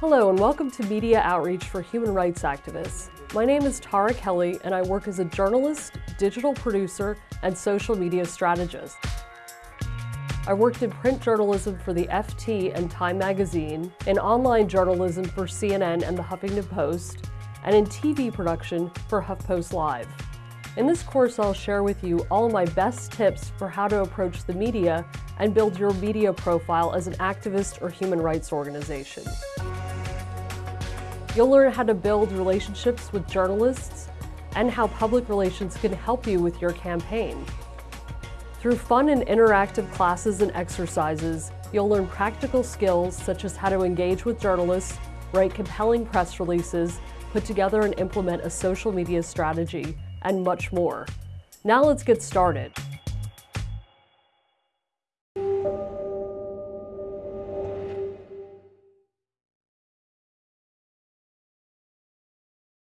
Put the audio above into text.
Hello and welcome to Media Outreach for Human Rights Activists. My name is Tara Kelly and I work as a journalist, digital producer, and social media strategist. I worked in print journalism for the FT and Time magazine, in online journalism for CNN and the Huffington Post, and in TV production for HuffPost Live. In this course, I'll share with you all my best tips for how to approach the media and build your media profile as an activist or human rights organization. You'll learn how to build relationships with journalists and how public relations can help you with your campaign. Through fun and interactive classes and exercises, you'll learn practical skills such as how to engage with journalists, write compelling press releases, put together and implement a social media strategy, and much more. Now let's get started.